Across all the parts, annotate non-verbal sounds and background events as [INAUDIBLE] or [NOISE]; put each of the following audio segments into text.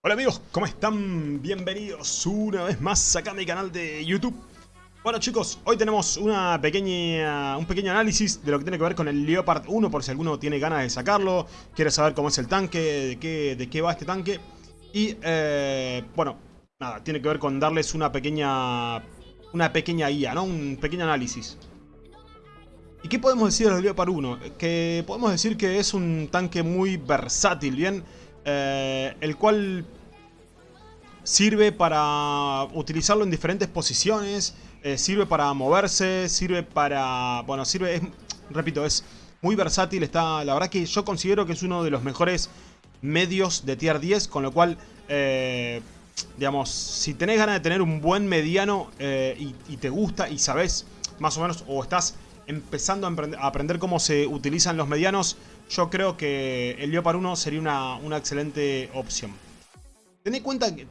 Hola amigos, ¿cómo están? Bienvenidos una vez más acá a mi canal de YouTube. Bueno chicos, hoy tenemos una pequeña, un pequeño análisis de lo que tiene que ver con el Leopard 1 por si alguno tiene ganas de sacarlo, quiere saber cómo es el tanque, de qué, de qué va este tanque. Y eh, bueno, nada, tiene que ver con darles una pequeña, una pequeña guía, ¿no? Un pequeño análisis. ¿Y qué podemos decir del Leopard 1? Que podemos decir que es un tanque muy versátil, ¿bien? Eh, el cual sirve para utilizarlo en diferentes posiciones, eh, sirve para moverse, sirve para... Bueno, sirve, es, repito, es muy versátil, está, la verdad que yo considero que es uno de los mejores medios de tier 10, con lo cual, eh, digamos, si tenés ganas de tener un buen mediano y, y, te gusta y sabes más o menos, o estás empezando a, aprender cómo se utilizan los medianos, yo creo que el Leopard 1 sería una, excelente opción. Ten en cuenta que,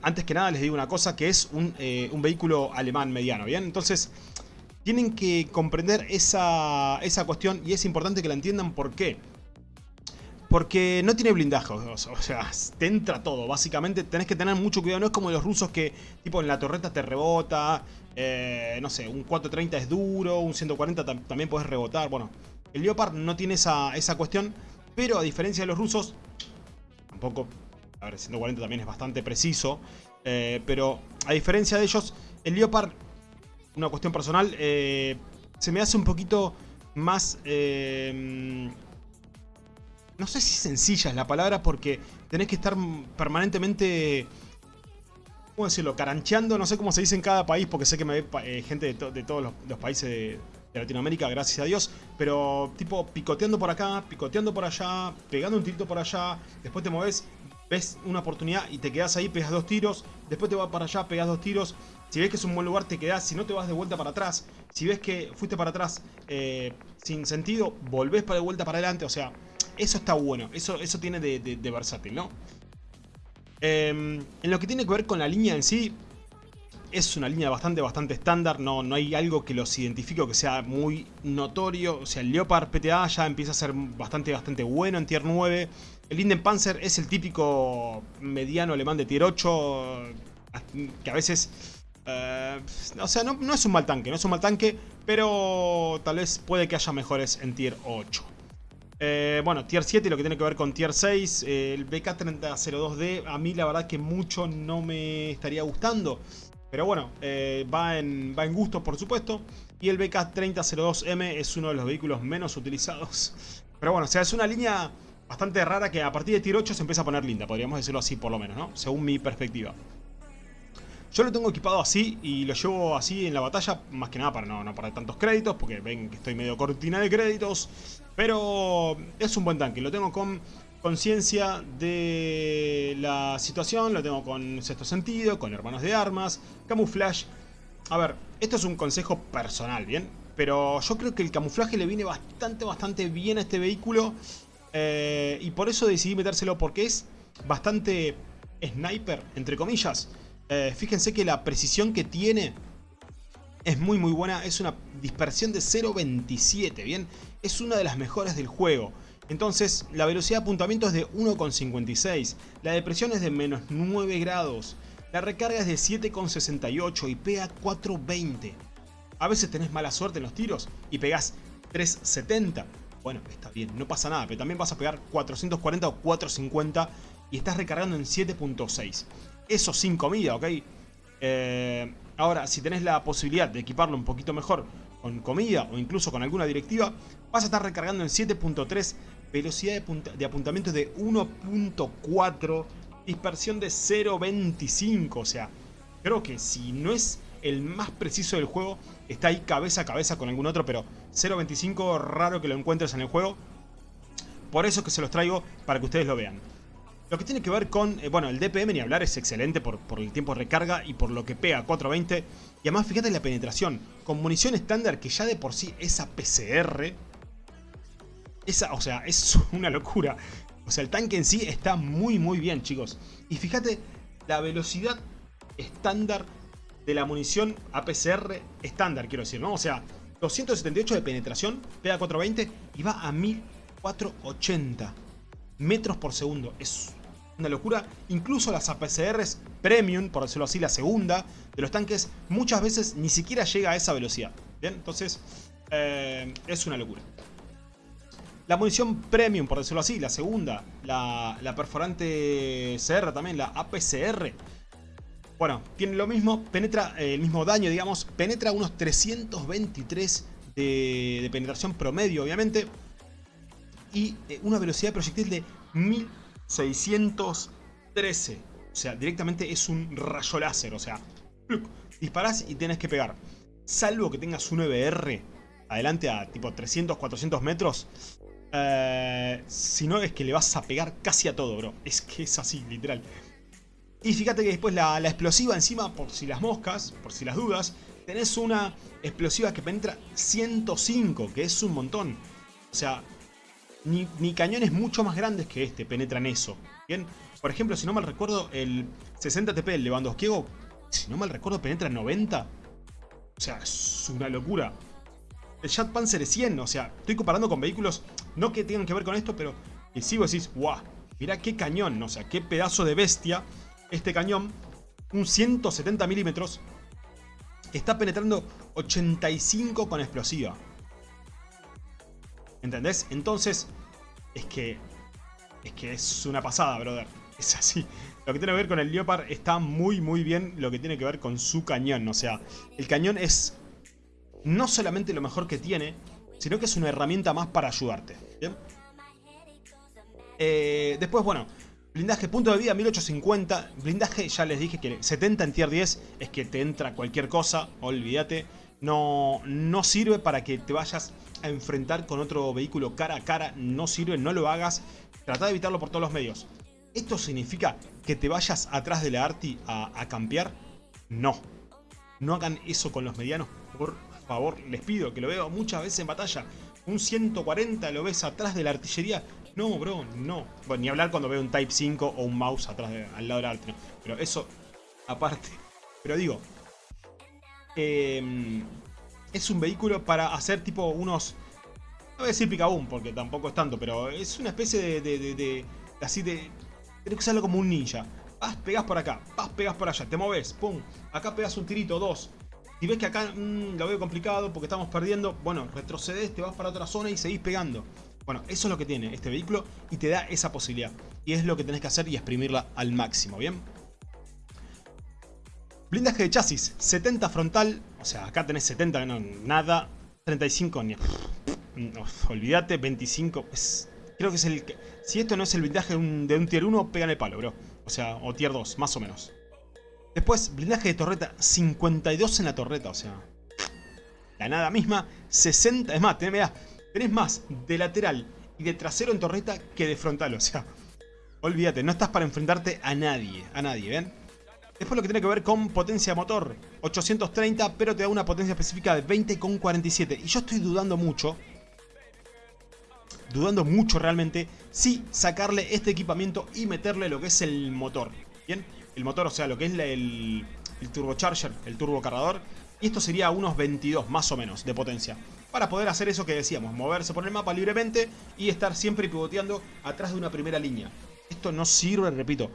antes que nada les digo una cosa, que es un, eh, un vehículo alemán mediano, ¿bien? Entonces, tienen que comprender esa, esa cuestión y es importante que la entiendan por qué. Porque no tiene blindaje, o sea, te entra todo, básicamente tenés que tener mucho cuidado, no es como los rusos que tipo en la torreta te rebota, eh, no sé, un 430 es duro, un 140 también puedes rebotar, bueno, el Leopard no tiene esa, esa cuestión, pero a diferencia de los rusos, tampoco, a ver, 140 también es bastante preciso, eh, pero a diferencia de ellos, el Leopard, una cuestión personal, eh, se me hace un poquito más no sé si sencilla es la palabra porque tenés que estar permanentemente... ¿Cómo decirlo? Carancheando, no sé cómo se dice en cada país porque sé que me ve eh, gente de, todos los, países de, Latinoamérica, gracias a Dios. Pero tipo picoteando por acá, picoteando por allá, pegando un tirito por allá. Después te mueves, ves una oportunidad y te quedas ahí, pegas dos tiros. Después te vas para allá, pegas dos tiros. Si ves que es un buen lugar, te quedas. Si no, te vas de vuelta para atrás. Si ves que fuiste para atrás eh, sin sentido, volvés para de vuelta para adelante. O sea, eso está bueno, eso, eso tiene de, versátil, ¿no? Em, en lo que tiene que ver con la línea en sí, es una línea bastante, bastante estándar, no, no hay algo que los identifique o que sea muy notorio. O sea, el Leopard PTA ya empieza a ser bastante, bastante bueno en Tier 9. El Linden Panzer es el típico mediano alemán de Tier 8, que a veces... Eh, o sea, no, no es un mal tanque, no es un mal tanque, pero tal vez puede que haya mejores en Tier 8. Eh, bueno, Tier 7 lo que tiene que ver con Tier 6. Eh, el BK3002D a mí la verdad que mucho no me estaría gustando. Pero bueno, eh, va, en, va en gustos por supuesto. Y el BK3002M es uno de los vehículos menos utilizados. [LAUGHS] Pero bueno, o sea, es una línea bastante rara que a partir de Tier 8 se empieza a poner linda. Podríamos decirlo así por lo menos, ¿no? Según mi perspectiva. Yo lo tengo equipado así y lo llevo así en la batalla, más que nada para no, no perder tantos créditos, porque ven que estoy medio cortina de créditos. Pero es un buen tanque, lo tengo con conciencia de la situación, lo tengo con sexto sentido, con hermanos de armas, camuflaje. A ver, esto es un consejo personal, ¿bien? Pero yo creo que el camuflaje le viene bastante, bastante bien a este vehículo. Eh, y por eso decidí metérselo porque es bastante sniper, entre comillas. Eh, fíjense que la precisión que tiene es muy muy buena. Es una dispersión de 0.27, ¿bien? Es una de las mejores del juego. Entonces, la velocidad de apuntamiento es de 1.56. La depresión es de menos 9 grados. La recarga es de 7.68 y pega 4.20. A veces tenés mala suerte en los tiros y pegás 3.70. Bueno, está bien, no pasa nada, pero también vas a pegar 440 o 450 y estás recargando en 7.6. Eso sin comida, ¿ok? Eh, ahora, si tenés la posibilidad de equiparlo un poquito mejor con comida o incluso con alguna directiva, vas a estar recargando en 7.3, velocidad de, apuntamiento de 1.4, dispersión de 0.25, o sea, creo que si no es el más preciso del juego, está ahí cabeza a cabeza con algún otro, pero 0.25 raro que lo encuentres en el juego. Por eso que se los traigo para que ustedes lo vean. Lo que tiene que ver con, eh, bueno, el DPM ni hablar es excelente por, por, el tiempo de recarga y por lo que pega 420. Y además fíjate la penetración, con munición estándar que ya de por sí esa PCR, esa, o sea, es [LAUGHS] una locura. O sea, el tanque en sí está muy muy bien, chicos. Y fíjate la velocidad estándar de la munición APCR estándar, quiero decir, ¿no? O sea, 278 de penetración, pega 420 y va a 1480 metros por segundo. Es una locura. Incluso las APCRs Premium, por decirlo así, la segunda de los tanques, muchas veces ni siquiera llega a esa velocidad. Bien, entonces eh, es una locura. La munición Premium, por decirlo así, la segunda, la, la perforante CR también, la APCR. Bueno, tiene lo mismo, penetra eh, el mismo daño, digamos, penetra unos 323 de, de penetración promedio, obviamente. Y eh, una velocidad de proyectil de 1613. O sea, directamente es un rayo láser, o sea, disparás y tienes que pegar. Salvo que tengas un EBR adelante a tipo 300, 400 metros. Eh, si no, es que le vas a pegar casi a todo, bro. Es que es así, literal. Y fíjate que después la, explosiva encima, por si las moscas, por si las dudas, tenés una explosiva que penetra 105, que es un montón. O sea, ni, cañones mucho más grandes que este penetran eso. Bien, por ejemplo, si no mal recuerdo, el 60 TP del Lewandowski, si no mal recuerdo, penetra 90. O sea, es una locura. El Jet Panzer es 100, o sea, estoy comparando con vehículos, no que tengan que ver con esto, pero que si vos decís, guau, mirá qué cañón, o sea, qué pedazo de bestia este cañón, un 170 milímetros, está penetrando 85 con explosiva. ¿Entendés? Entonces, es que, es que es una pasada, brother. [LAUGHS] Es así. Lo que tiene que ver con el Leopard está muy, muy bien lo que tiene que ver con su cañón. O sea, el cañón es no solamente lo mejor que tiene, sino que es una herramienta más para ayudarte. Eh, después, bueno, Blindaje, punto de vida 1850. Blindaje, ya les dije que 70 en tier 10 es que te entra cualquier cosa, olvídate. No, no sirve para que te vayas a enfrentar con otro vehículo cara a cara. No sirve, no lo hagas. Trata de evitarlo por todos los medios. ¿Esto significa que te vayas atrás de la Arti a, a campear? No. No hagan eso con los medianos, por favor. Les pido, que lo veo muchas veces en batalla. Un 140 lo ves atrás de la artillería no, bro, no. Bueno, ni hablar cuando veo un Type 5 o un mouse atrás al lado del arte. Pero eso, aparte. Pero digo, em, es un vehículo para hacer tipo unos... No voy a decir picaboom porque tampoco es tanto, pero es una especie de... así de... Tienes que usarlo como un ninja. Vas, pegas por acá, vas, pegas por allá, te moves, pum. Acá pegas un tirito, dos. Si ves que acá mm, lo veo complicado porque estamos perdiendo, bueno, retrocedes, te vas para otra zona y seguís pegando. Bueno, eso es lo que tiene este vehículo y te da esa posibilidad. Y es lo que tenés que hacer y exprimirla al máximo, ¿bien? Blindaje de chasis, 70 frontal, o sea, acá tenés 70, no, nada, 35, ni, olvídate, 25, creo que es el... Si esto no es el blindaje de un, tier 1, pega en el palo, bro. O sea, o tier 2, más o menos. Después, blindaje de torreta, 52 en la torreta, o sea... La nada misma, 60, es más, tenés, Tenés más de lateral y de trasero en torreta que de frontal, o sea... Olvídate, no estás para enfrentarte a nadie, a nadie, ¿ven? Después lo que tiene que ver con potencia motor, 830, pero te da una potencia específica de 20,47. Y yo estoy dudando mucho, dudando mucho realmente, si sacarle este equipamiento y meterle lo que es el motor. ¿Bien? El motor, o sea, lo que es el, el turbocharger, el turbocargador. Y esto sería unos 22 más o menos de potencia para poder hacer eso que decíamos, moverse por el mapa libremente y estar siempre pivoteando atrás de una primera línea. Esto no sirve, repito.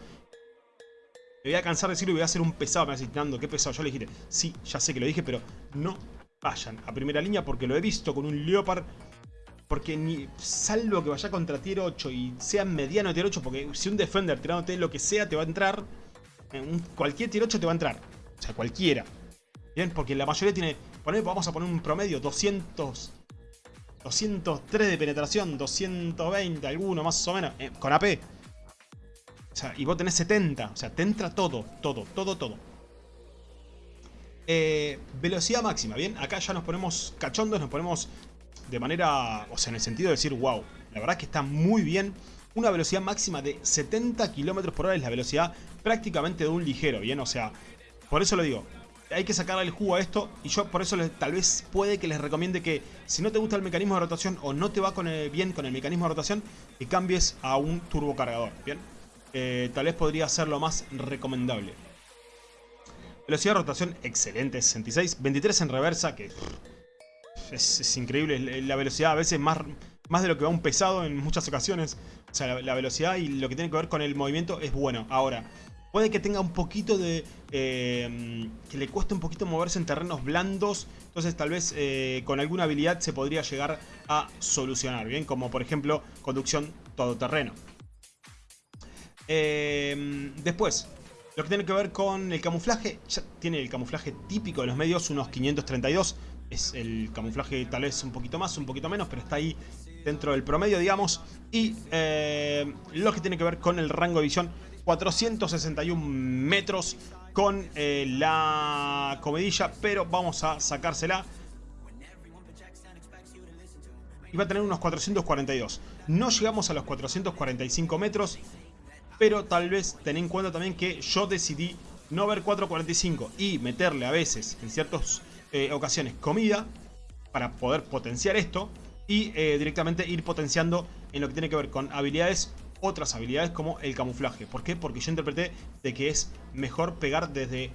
Me voy a cansar de decirlo y voy a hacer un pesado, me va a decir, qué pesado. Yo le dije, sí, ya sé que lo dije, pero no vayan a primera línea porque lo he visto con un Leopard. Porque ni, salvo que vaya contra tier 8 y sea mediano tier 8, porque si un Defender tirándote lo que sea te va a entrar, cualquier tier 8 te va a entrar. O sea, cualquiera. Bien, porque la mayoría tiene vamos a poner un promedio, 200... 203 de penetración, 220, alguno más o menos, eh, con AP. O sea, y vos tenés 70, o sea, te entra todo, todo, todo, todo. Eh, velocidad máxima, ¿bien? Acá ya nos ponemos cachondos, nos ponemos de manera, o sea, en el sentido de decir, wow, la verdad es que está muy bien. Una velocidad máxima de 70 km por hora es la velocidad prácticamente de un ligero, ¿bien? O sea, por eso lo digo, hay que sacarle el jugo a esto y yo por eso tal vez puede que les recomiende que si no te gusta el mecanismo de rotación o no te va bien con el mecanismo de rotación, que cambies a un turbocargador, ¿bien? Tal vez podría ser lo más recomendable. Velocidad de rotación excelente, 66. 23 en reversa, que es, increíble. La velocidad a veces más, más de lo que va un pesado en muchas ocasiones. O sea, la, velocidad y lo que tiene que ver con el movimiento es bueno. Ahora, puede que tenga un poquito de... Eh, que le cueste un poquito moverse en terrenos blandos. Entonces tal vez eh, con alguna habilidad se podría llegar a solucionar. Bien, como por ejemplo conducción todoterreno. Eh, después, lo que tiene que ver con el camuflaje, tiene el camuflaje típico de los medios, unos 532. Es el camuflaje tal vez un poquito más, un poquito menos, pero está ahí dentro del promedio, digamos. Y eh, lo que tiene que ver con el rango de visión, 461 metros con eh, la comedilla, pero vamos a sacársela. Y va a tener unos 442. No llegamos a los 445 metros, pero tal vez ten en cuenta también que yo decidí no ver 445 y meterle a veces, en ciertas eh, ocasiones, comida para poder potenciar esto y eh, directamente ir potenciando en lo que tiene que ver con habilidades, otras habilidades como el camuflaje. ¿Por qué? Porque yo interpreté de que es mejor pegar desde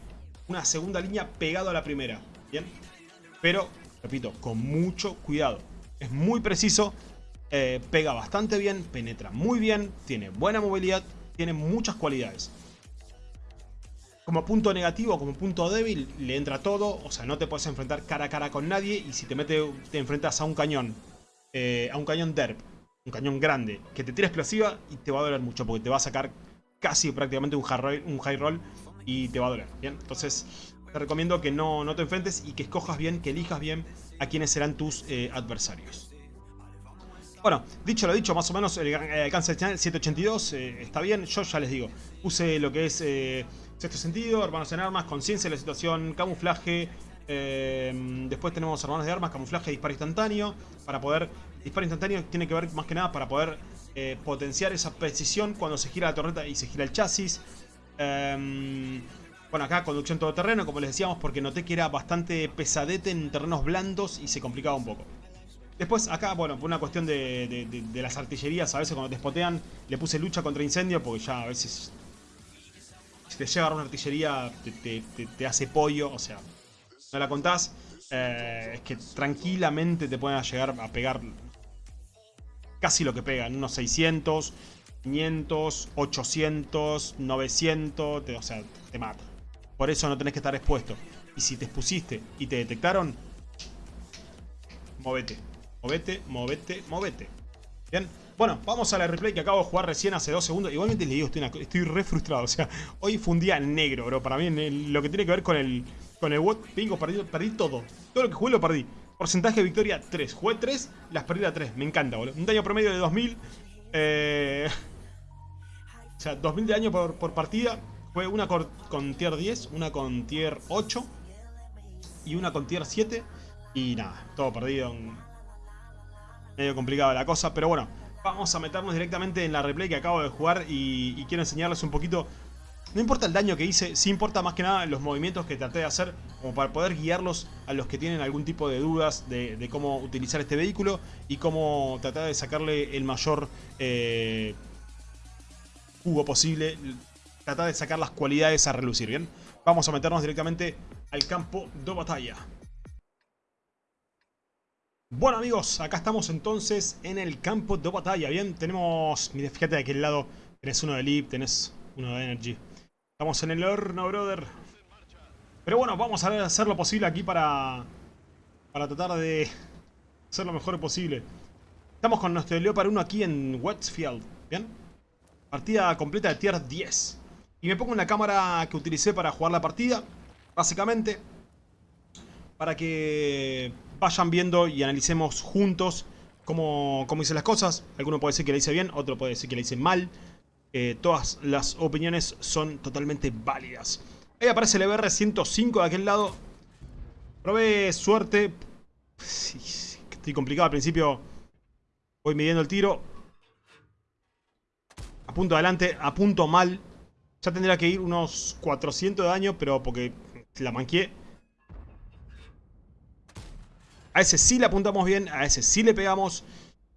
una segunda línea pegado a la primera, ¿bien? Pero, repito, con mucho cuidado. Es muy preciso, eh, pega bastante bien, penetra muy bien, tiene buena movilidad, tiene muchas cualidades. Como punto negativo, como punto débil, le entra todo. O sea, no te puedes enfrentar cara a cara con nadie. Y si te, mete, te enfrentas a un cañón, eh, a un cañón derp, un cañón grande, que te tira explosiva y te va a doler mucho. Porque te va a sacar casi prácticamente un high roll, y te va a doler. Bien, entonces te recomiendo que no, no te enfrentes y que escojas bien, que elijas bien a quienes serán tus eh, adversarios. Bueno, dicho lo dicho, más o menos el alcance del channel 782 eh, está bien. Yo ya les digo, puse lo que es eh, sexto sentido, hermanos en armas, conciencia de la situación, camuflaje. Eh, después tenemos hermanos de armas, camuflaje, disparo instantáneo. Para poder, disparo instantáneo tiene que ver más que nada para poder potenciar esa precisión cuando se gira la torreta y se gira el chasis. bueno, acá conducción todoterreno, como les decíamos, porque noté que era bastante pesadete en terrenos blandos y se complicaba un poco. Después acá, bueno, por una cuestión de, las artillerías, a veces cuando te spotean, le puse lucha contra incendio porque ya a veces... Si te llega una artillería, te, hace pollo, o sea, no la contás. Eh, es que tranquilamente te pueden llegar a pegar casi lo que pegan, unos 600, 500, 800, 900, o sea, te mata. Por eso no tenés que estar expuesto. Y si te expusiste y te detectaron, movete. Movete, movete, movete. Bien. Bueno, vamos a la replay que acabo de jugar recién hace dos segundos. Igualmente les digo, estoy, estoy re frustrado. [LAUGHS] O sea, hoy fue un día negro, bro. Para mí, lo que tiene que ver con el con el what, bingo, perdí, perdí todo. Todo lo que jugué lo perdí. Porcentaje de victoria 3. Jugué 3, las perdí a 3. Me encanta, boludo. Un daño promedio de 2000. Eh... [LAUGHS] O sea, 2000 de daño por, partida. Fue una con, con tier 10, una con tier 8 y una con tier 7. Y nada, todo perdido medio complicada la cosa, pero bueno, vamos a meternos directamente en la replay que acabo de jugar y, quiero enseñarles un poquito no importa el daño que hice, sí importa más que nada los movimientos que traté de hacer como para poder guiarlos a los que tienen algún tipo de dudas de, cómo utilizar este vehículo y cómo tratar de sacarle el mayor eh, jugo posible, tratar de sacar las cualidades a relucir, ¿bien? Vamos a meternos directamente al campo de batalla. Bueno amigos, acá estamos entonces en el campo de batalla, bien, tenemos, mire, fíjate de aquel lado, tenés uno de Leap, tenés uno de Energy. Estamos en el horno, brother. Pero bueno, vamos a hacer lo posible aquí para, para tratar de hacer lo mejor posible. Estamos con nuestro Leopard 1 aquí en Westfield, bien. Partida completa de tier 10. Y me pongo en la cámara que utilicé para jugar la partida, básicamente, para que vayan viendo y analicemos juntos cómo, cómo hice las cosas. Alguno puede decir que le hice bien, otro puede decir que le hice mal. Eh, todas las opiniones son totalmente válidas. Ahí aparece el EBR-105 de aquel lado. Probé suerte. Estoy complicado al principio. Voy midiendo el tiro. Apunto adelante, apunto mal. Ya tendría que ir unos 400 de daño, pero porque la manqué. A ese sí le apuntamos bien, a ese sí le pegamos.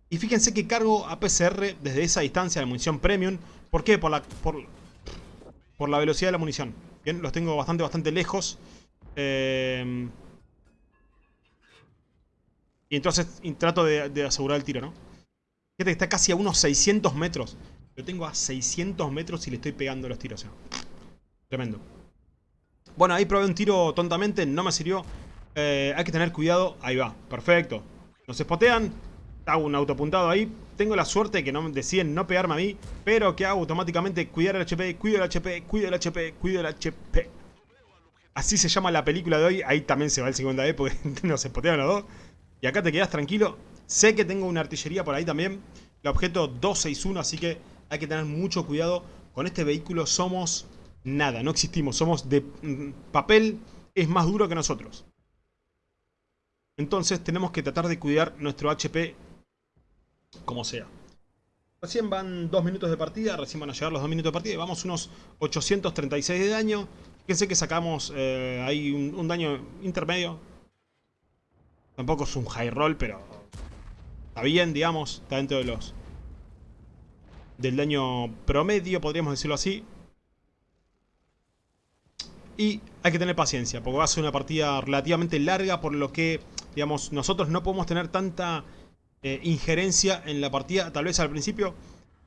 Y fíjense que cargo a PCR desde esa distancia de munición premium. ¿Por qué? Por la, por, por la velocidad de la munición. Bien, los tengo bastante, bastante lejos. Eh, y entonces trato de, asegurar el tiro, ¿no? Fíjate que está casi a unos 600 metros. Lo tengo a 600 metros y le estoy pegando los tiros. tremendo. Bueno, ahí probé un tiro tontamente, no me sirvió. Eh, hay que tener cuidado. Ahí va, perfecto. Nos spotean. Hago un autopuntado ahí. Tengo la suerte que no deciden no pegarme a mí. Pero que hago automáticamente cuidar el HP, cuido el HP, cuido el HP, cuido el HP. Así se llama la película de hoy. Ahí también se va el 50E porque [LAUGHS] nos spotean los dos. Y acá te quedas tranquilo. Sé que tengo una artillería por ahí también. El objeto 261, así que hay que tener mucho cuidado. Con este vehículo somos nada, no existimos. Somos de mm, papel, es más duro que nosotros. Entonces tenemos que tratar de cuidar nuestro HP como sea. Recién van dos minutos de partida, recién van a llegar los dos minutos de partida vamos unos 836 de daño. Fíjense que sacamos eh, ahí un, daño intermedio. Tampoco es un high roll, pero está bien, digamos. Está dentro de los del daño promedio, podríamos decirlo así. Y hay que tener paciencia, porque va a ser una partida relativamente larga, por lo que, digamos, nosotros no podemos tener tanta eh, injerencia en la partida, tal vez al principio.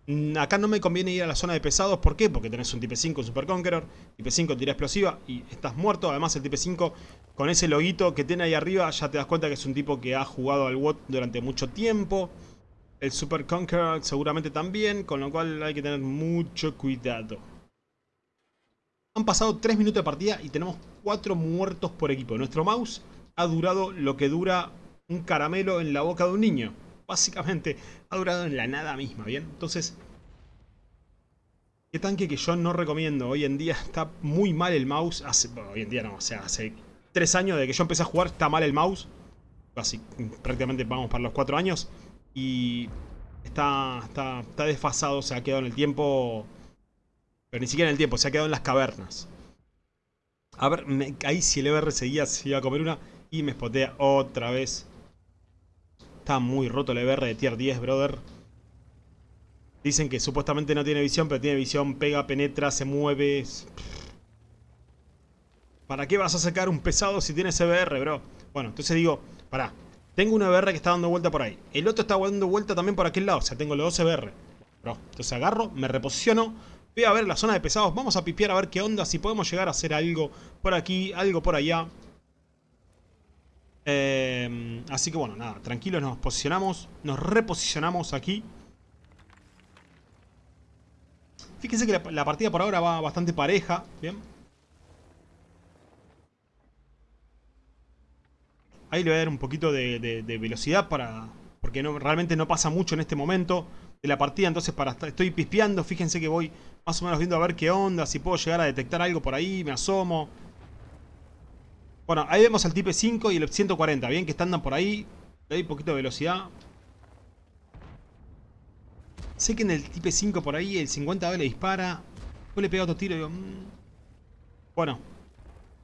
Mm, acá no me conviene ir a la zona de pesados, ¿por qué? Porque tenés un Type 5 Super Conqueror, Type 5 tira explosiva y estás muerto. Además el Type 5 con ese loguito que tiene ahí arriba ya te das cuenta que es un tipo que ha jugado al WOT durante mucho tiempo. El Super Conqueror seguramente también, con lo cual hay que tener mucho cuidado. Han pasado 3 minutos de partida y tenemos 4 muertos por equipo. Nuestro mouse ha durado lo que dura un caramelo en la boca de un niño. Básicamente, ha durado en la nada misma, ¿bien? Entonces, qué tanque que yo no recomiendo. Hoy en día está muy mal el mouse. Hace, hoy en día no, o sea, hace 3 años de que yo empecé a jugar está mal el mouse. Así, prácticamente vamos para los 4 años. Y está, está, está desfasado, se ha quedado en el tiempo pero ni siquiera en el tiempo, se ha quedado en las cavernas. A ver, ahí si el EBR seguía, se iba a comer una y me spotea otra vez. Está muy roto el EBR de tier 10, brother. Dicen que supuestamente no tiene visión, pero tiene visión, pega, penetra, se mueve. ¿Para qué vas a sacar un pesado si tienes EBR, bro? Bueno, entonces digo, pará. Tengo un EBR que está dando vuelta por ahí. El otro está dando vuelta también por aquel lado. O sea, tengo los dos EBR. Bro, entonces agarro, me reposiciono Voy a ver la zona de pesados. Vamos a pipear a ver qué onda. Si podemos llegar a hacer algo por aquí, algo por allá. Eh, así que bueno, nada. Tranquilos, nos posicionamos. Nos reposicionamos aquí. Fíjense que la, partida por ahora va bastante pareja. Bien. Ahí le voy a dar un poquito de, velocidad para... Porque realmente no pasa mucho en este momento de la partida. Entonces para estoy pispeando. Fíjense que voy más o menos viendo a ver qué onda, si puedo llegar a detectar algo por ahí, me asomo. Bueno, ahí vemos el Type 5 y el 140, bien que están por ahí. Le doy poquito de velocidad. Sé que en el Type 5 por ahí el 50 le dispara. Yo le pego otro tiro y digo... Mm". Bueno.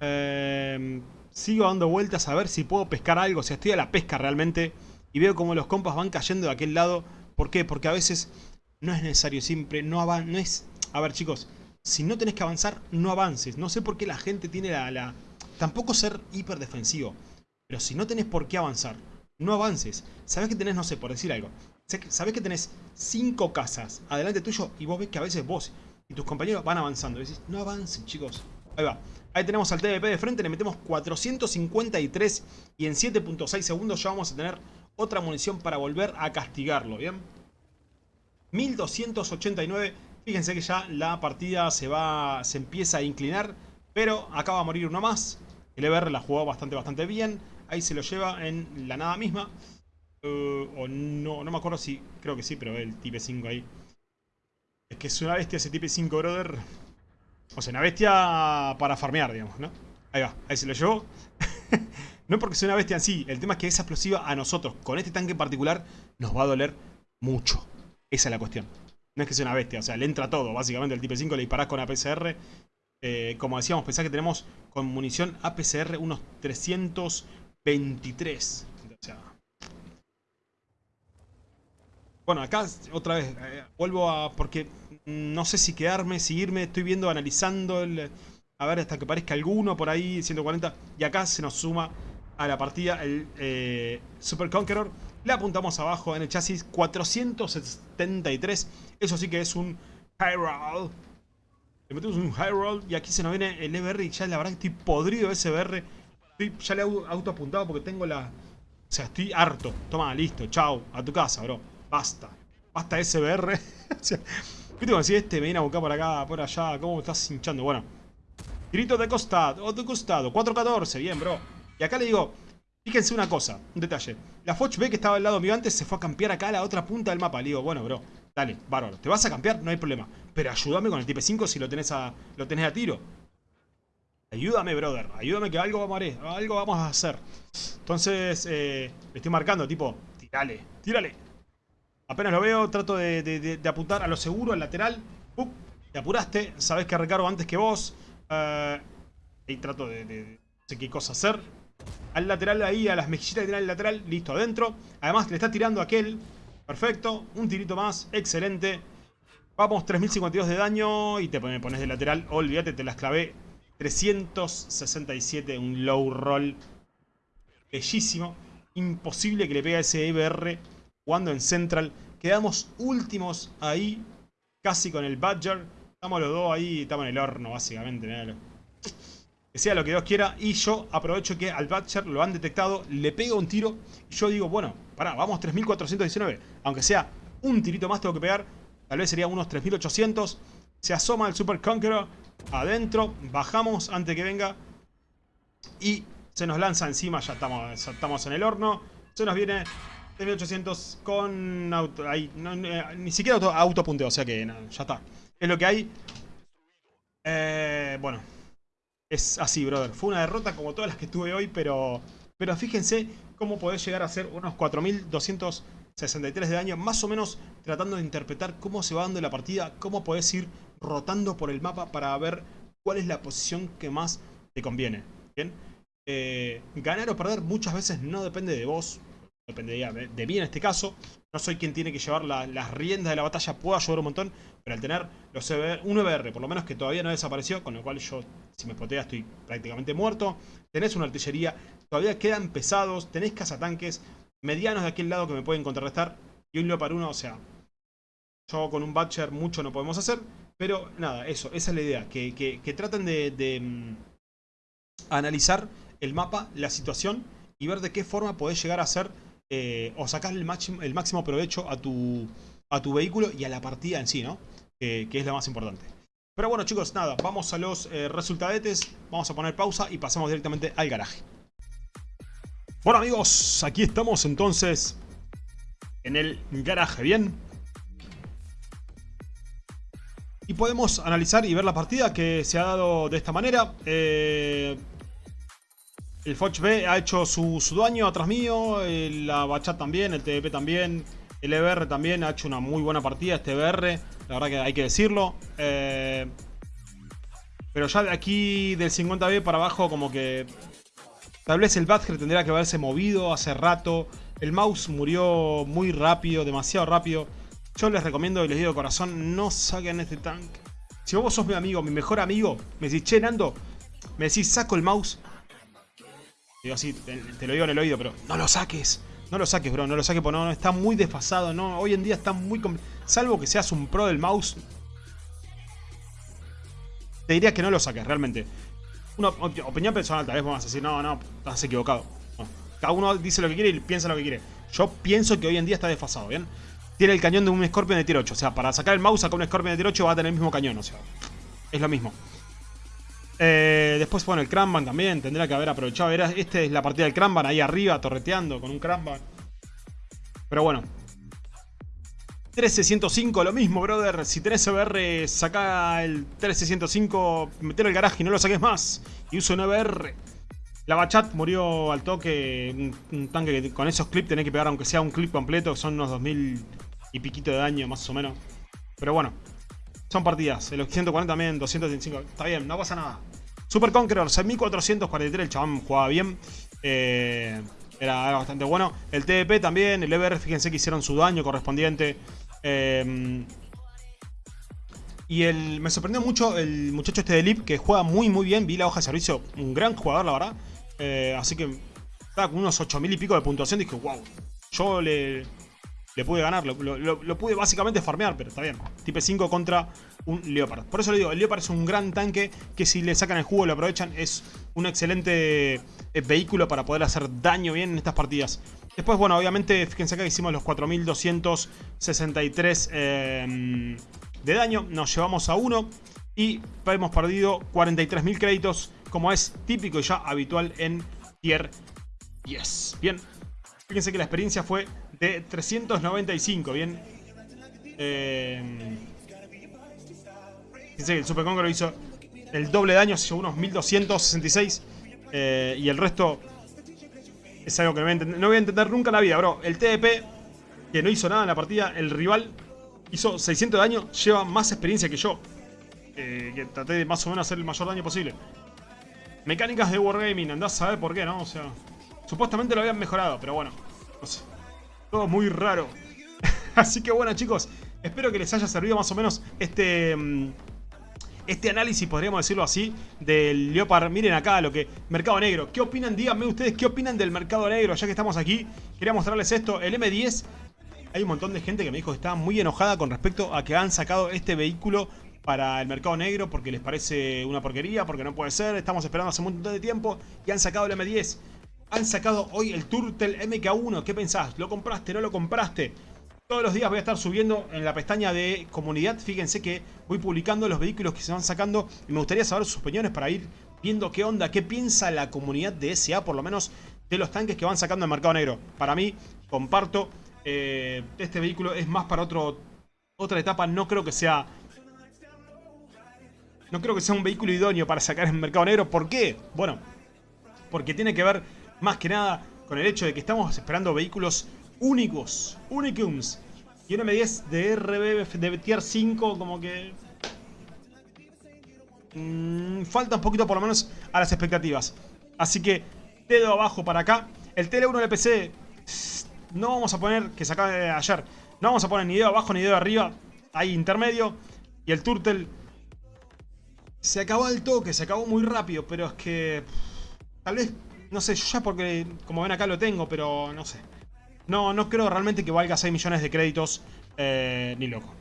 Em, sigo dando vueltas a ver si puedo pescar algo. O sea, estoy a la pesca realmente. Y veo como los compas van cayendo de aquel lado. ¿Por qué? Porque a veces no es necesario siempre. No, no es a ver, chicos, si no tenés que avanzar, no avances. No sé por qué la gente tiene la... Tampoco ser hiper defensivo. Pero si no tenés por qué avanzar, no avances. Sabés que tenés, no sé, por decir algo. Sabés que tenés cinco casas adelante tuyo y vos ves que a veces vos y tus compañeros van avanzando. Y decís, no avancen, chicos. Ahí va. Ahí tenemos al TVP de frente, le metemos 453 y en 7.6 segundos ya vamos a tener otra munición para volver a castigarlo, ¿bien? 1289 Fíjense que ya la partida se va, se empieza a inclinar, pero acaba de morir uno más. El EBR la jugó bastante, bastante bien. Ahí se lo lleva en la nada misma. Uh, o no, no me acuerdo si, creo que sí, pero el Type 5 ahí. Es que es una bestia ese Type 5, brother. O sea, una bestia para farmear, digamos, ¿no? Ahí va, ahí se lo llevó. [LAUGHS] no porque sea una bestia en sí, el tema es que esa explosiva a nosotros, con este tanque en particular, nos va a doler mucho. Esa es la cuestión. No es que sea una bestia, o sea, le entra todo. Básicamente el Type 5 le disparás con APCR. Eh, como decíamos, pensá que tenemos con munición APCR unos 323. bueno, acá otra vez, eh, vuelvo a... Porque no sé si quedarme, seguirme, estoy viendo, analizando el... A ver, hasta que parezca alguno por ahí, 140. Y acá se nos suma a la partida el eh, Super Conqueror. Le apuntamos abajo en el chasis 473. Eso sí que es un roll. Le metemos un high roll y aquí se nos viene el EBR y ya la verdad que estoy podrido de ese EBR. Estoy, ya le he auto apuntado porque tengo la... O sea, estoy harto. Toma, listo, chao, a tu casa, bro. Basta. Basta ese EBR. [LAUGHS] o sea, ¿Viste como si este me viene a buscar por acá, por allá? ¿Cómo me estás hinchando? Bueno. Grito de costado, o de costado. 4.14, bien, bro. Y acá le digo, fíjense una cosa, un detalle. La Foch ve que estaba al lado mío antes, se fue a campear acá a la otra punta del mapa. Le digo, bueno, bro, dale, bárbaro. ¿Te vas a campear? No hay problema. Pero ayúdame con el Type 5 si lo tenés a, lo tenés a tiro. Ayúdame, brother. Ayúdame que algo vamos a, hacer, algo vamos a hacer. Entonces, eh, le estoy marcando, tipo, tírale, tírale. Apenas lo veo, trato de, apuntar a lo seguro, al lateral. te apuraste, sabes que recargo antes que vos. Uh, y trato de, no sé qué cosa hacer. Al lateral ahí, a las mejillitas que tiene lateral, listo, adentro. Además, le está tirando aquel. Perfecto, un tirito más, excelente. Vamos, 3052 de daño y te pones de lateral. Olvídate, te las clavé. 367, un low roll. Bellísimo. Imposible que le pegue a ese EBR jugando en Central. Quedamos últimos ahí, casi con el Badger. Estamos los dos ahí, estamos en el horno, básicamente. Que sea lo que Dios quiera. Y yo aprovecho que al Badger lo han detectado, le pego un tiro. Y yo digo, bueno, pará, vamos 3419. Aunque sea un tirito más tengo que pegar. Tal vez sería unos 3800. Se asoma el Super Conqueror adentro. Bajamos antes que venga. Y se nos lanza encima. Ya estamos, estamos en el horno. Se nos viene 3800 con auto, ahí, ni siquiera auto, autopunteo, o sea que ya está. Es lo que hay. Eh, bueno, es así, brother. Fue una derrota como todas las que tuve hoy, pero, pero fíjense cómo podés llegar a hacer unos 4263 de daño, más o menos tratando de interpretar cómo se va dando la partida, cómo podés ir rotando por el mapa para ver cuál es la posición que más te conviene. Eh, ganar o perder muchas veces no depende de vos, dependería de mí en este caso. No soy quien tiene que llevar las riendas de la batalla, puedo ayudar un montón, pero al tener los un EBR, por lo menos que todavía no desapareció, con lo cual yo, si me spotea, estoy prácticamente muerto. Tenés una artillería, todavía quedan pesados, tenés cazatanques medianos de aquel lado que me pueden contrarrestar, y un para uno, o sea, yo con un Butcher mucho no podemos hacer, pero nada, eso, esa es la idea, que, que, traten de, de mm, analizar el mapa, la situación, y ver de qué forma podés llegar a ser eh, o sacar el máximo, el máximo provecho a tu, a tu vehículo y a la partida en sí, ¿no? que es lo más importante. Pero bueno chicos, nada, vamos a los eh, resultadetes, vamos a poner pausa y pasamos directamente al garaje. Bueno amigos, aquí estamos entonces en el garaje, ¿bien? Y podemos analizar y ver la partida que se ha dado de esta manera. Eh, el Foch B ha hecho su, daño atrás mío, la Bachat también, el TDP también, el EBR también ha hecho una muy buena partida, este EBR, la verdad que hay que decirlo. Eh, pero ya de aquí del 50B para abajo como que... Tal vez el Badger tendría que haberse movido hace rato. El mouse murió muy rápido, demasiado rápido. Yo les recomiendo y les digo de corazón, no saquen este tank. Si vos sos mi amigo, mi mejor amigo, me decís, che Nando, me decís, saco el mouse, Digo así, te, lo digo en el oído, pero no lo saques. No lo saques, bro, no lo saques porque no, está muy desfasado. No, hoy en día está muy... Salvo que seas un pro del mouse. Te diría que no lo saques, realmente. Una opinión personal, tal vez vamos a decir, no, no, estás equivocado. Cada uno dice lo que quiere y piensa lo que quiere. Yo pienso que hoy en día está desfasado, ¿bien? Tiene el cañón de un Scorpion de tier 8. O sea, para sacar el mouse, sacar un Scorpion de tier 8 va a tener el mismo cañón. O sea, es lo mismo. Eh, después, bueno, el Cranban también tendrá que haber aprovechado. Era, esta es la partida del Cranban ahí arriba, torreteando con un Cranban. Pero bueno. 13105, lo mismo, brother. Si tenés EBR, saca el 13105, metelo el garaje y no lo saques más. Y uso un EBR. La Bachat murió al toque. Un, tanque que con esos clips tenés que pegar, aunque sea un clip completo, son unos 2000 y piquito de daño, más o menos. Pero bueno, son partidas. El 140 también, 225. Está bien, no pasa nada. Super Conqueror, 6443. El chabón jugaba bien. Eh, era, bastante bueno. El TDP también. El EBR, fíjense que hicieron su daño correspondiente. Eh, y el, me sorprendió mucho el muchacho este de Lip, que juega muy muy bien. Vi la hoja de servicio, un gran jugador, la verdad. Eh, así que estaba con unos 8000 y pico de puntuación. Dije, wow, yo le, le pude ganar, lo, pude básicamente farmear, pero está bien. Tipe 5 contra un Leopard. Por eso le digo, el Leopard es un gran tanque que si le sacan el jugo, lo aprovechan, es un excelente eh, vehículo para poder hacer daño bien en estas partidas. Después, bueno, obviamente, fíjense acá hicimos los 4263 eh, de daño. Nos llevamos a 1 y hemos perdido 43.000 créditos, como es típico y ya habitual en Tier 10. Bien, fíjense que la experiencia fue de 395, bien. Eh, que el Super Conqueror hizo el doble daño, llevó unos 1266. Eh, y el resto es algo que no voy, a entender, no voy a entender nunca en la vida, bro. El TDP, que no hizo nada en la partida, el rival hizo 600 de daño, lleva más experiencia que yo. Eh, que traté de más o menos hacer el mayor daño posible. Mecánicas de Wargaming, andás a saber por qué, ¿no? O sea, supuestamente lo habían mejorado, pero bueno, no sé. Todo muy raro. [LAUGHS] Así que bueno, chicos, espero que les haya servido más o menos este... Mm, este análisis, podríamos decirlo así, del Leopard. Miren acá lo que... Mercado Negro. ¿Qué opinan? Díganme ustedes qué opinan del Mercado Negro. Ya que estamos aquí, quería mostrarles esto. El M10... Hay un montón de gente que me dijo que estaba muy enojada con respecto a que han sacado este vehículo para el mercado negro porque les parece una porquería, porque no puede ser, estamos esperando hace un montón de tiempo y han sacado el M10. Han sacado hoy el Turtle MK1, ¿qué pensás? ¿Lo compraste? ¿No lo compraste? Todos los días voy a estar subiendo en la pestaña de comunidad, fíjense que voy publicando los vehículos que se van sacando y me gustaría saber sus opiniones para ir viendo qué onda, qué piensa la comunidad de SA, por lo menos de los tanques que van sacando al mercado negro. Para mí, comparto, eh, este vehículo es más para otro, otra etapa, no creo que sea no creo que sea un vehículo idóneo para sacar en mercado negro. ¿Por qué? Bueno, porque tiene que ver más que nada con el hecho de que estamos esperando vehículos únicos, unicums. Y un M10 de RB de tier 5 como que... Mmm, falta un poquito por lo menos a las expectativas. Así que dedo abajo para acá. El TL1 LPC no vamos a poner, que se acaba de ayer, no vamos a poner ni dedo abajo ni dedo arriba. Ahí intermedio. Y el Turtle se acabó el toque, se acabó muy rápido, pero es que... Tal vez, no sé, yo ya porque, como ven acá lo tengo, pero no sé. No, no creo realmente que valga 6 millones de créditos, eh, ni loco.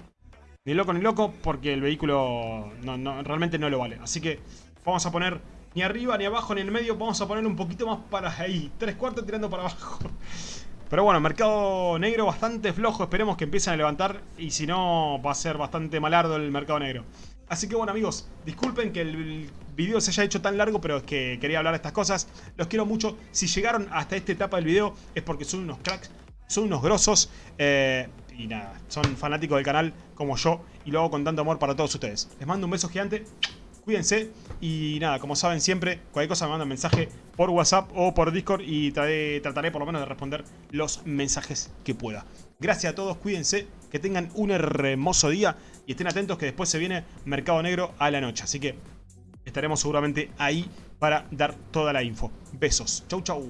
Ni loco ni loco, porque el vehículo no, realmente no lo vale. Así que vamos a poner ni arriba, ni abajo, ni en el medio. Vamos a poner un poquito más para ahí. Tres cuartos tirando para abajo. [LAUGHS] Pero bueno, mercado negro bastante flojo. Esperemos que empiecen a levantar. Y si no, va a ser bastante malardo el mercado negro. Así que bueno amigos, disculpen que el video se haya hecho tan largo, pero es que quería hablar de estas cosas. Los quiero mucho. Si llegaron hasta esta etapa del video es porque son unos cracks, son unos grosos. Eh, y nada, son fanáticos del canal como yo y lo hago con tanto amor para todos ustedes. Les mando un beso gigante, cuídense y nada, como saben siempre, cualquier cosa me mandan mensaje por WhatsApp o por Discord y trataré por lo menos de responder los mensajes que pueda. Gracias a todos, cuídense, que tengan un hermoso día y estén atentos que después se viene Mercado Negro a la noche. Así que estaremos seguramente ahí para dar toda la info. Besos. Chau, chau.